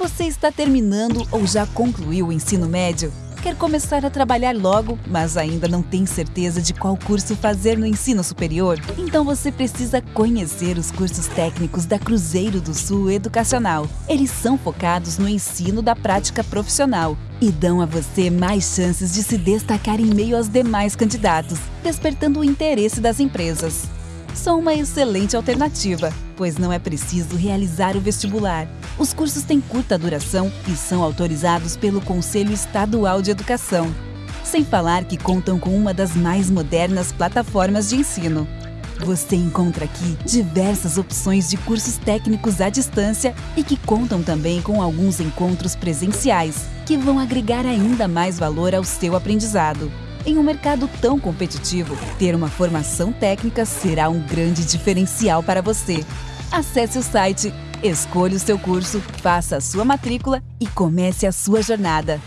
Você está terminando ou já concluiu o ensino médio? Quer começar a trabalhar logo, mas ainda não tem certeza de qual curso fazer no ensino superior? Então você precisa conhecer os cursos técnicos da Cruzeiro do Sul Educacional. Eles são focados no ensino da prática profissional e dão a você mais chances de se destacar em meio aos demais candidatos, despertando o interesse das empresas são uma excelente alternativa, pois não é preciso realizar o vestibular. Os cursos têm curta duração e são autorizados pelo Conselho Estadual de Educação. Sem falar que contam com uma das mais modernas plataformas de ensino. Você encontra aqui diversas opções de cursos técnicos à distância e que contam também com alguns encontros presenciais, que vão agregar ainda mais valor ao seu aprendizado. Em um mercado tão competitivo, ter uma formação técnica será um grande diferencial para você. Acesse o site, escolha o seu curso, faça a sua matrícula e comece a sua jornada.